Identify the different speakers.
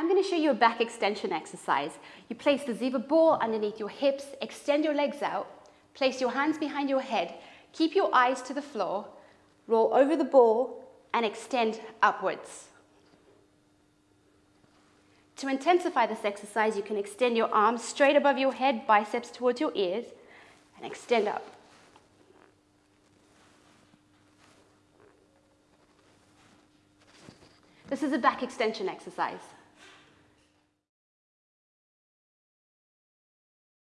Speaker 1: I'm going to show you a back extension exercise. You place the Ziva ball underneath your hips, extend your legs out, place your hands behind your head, keep your eyes to the floor, roll over the ball and extend upwards. To intensify this exercise, you can extend your arms straight above your head, biceps towards your ears, and extend up. This is a back extension exercise.